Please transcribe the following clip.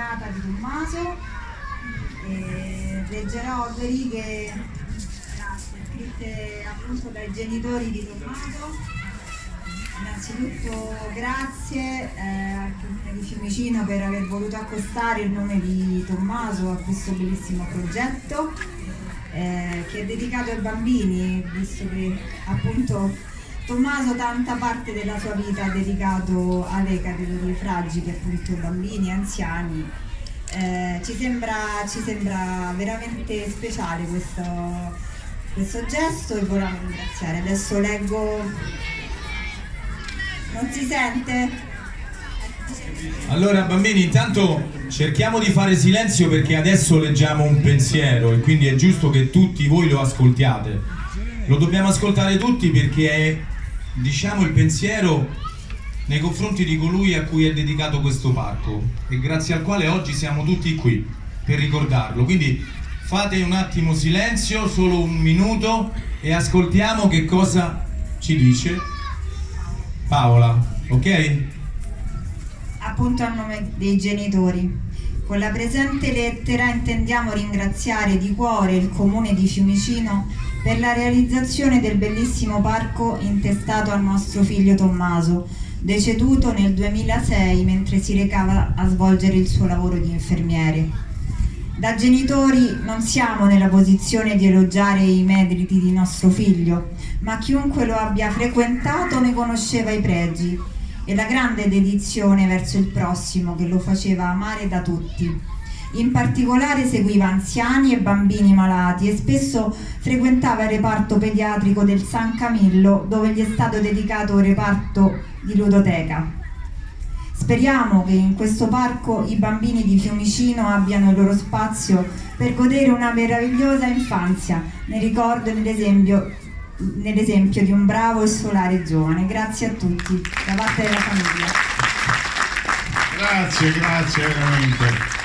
Renata di Tommaso e leggerò due righe scritte appunto dai genitori di Tommaso. Innanzitutto grazie eh, al Comune di Fiumicino per aver voluto accostare il nome di Tommaso a questo bellissimo progetto eh, che è dedicato ai bambini, visto che appunto Tommaso tanta parte della sua vita ha dedicato alle categorie fragili, appunto bambini, anziani. Eh, ci, sembra, ci, sembra, veramente speciale questo, questo gesto e vogliamo ringraziare. Adesso leggo... Non si sente? Allora bambini intanto cerchiamo di fare silenzio perché adesso leggiamo un pensiero e quindi è giusto che tutti voi lo ascoltiate. Lo dobbiamo ascoltare tutti perché è diciamo il pensiero nei confronti di colui a cui è dedicato questo parco e grazie al quale oggi siamo tutti qui per ricordarlo. Quindi fate un attimo silenzio, solo un minuto e ascoltiamo che cosa ci dice Paola, ok? Appunto a nome dei genitori. Con la presente lettera intendiamo ringraziare di cuore il Comune di Fiumicino per la realizzazione del bellissimo parco intestato al nostro figlio Tommaso, deceduto nel 2006 mentre si recava a svolgere il suo lavoro di infermiere. Da genitori non siamo nella posizione di elogiare i meriti di nostro figlio, ma chiunque lo abbia frequentato ne conosceva i pregi e la grande dedizione verso il prossimo che lo faceva amare da tutti. In particolare seguiva anziani e bambini malati e spesso frequentava il reparto pediatrico del San Camillo dove gli è stato dedicato il reparto di ludoteca. Speriamo che in questo parco i bambini di Fiumicino abbiano il loro spazio per godere una meravigliosa infanzia, ne ricordo nell'esempio nell di un bravo e solare giovane. Grazie a tutti, da parte della famiglia. Grazie, grazie veramente.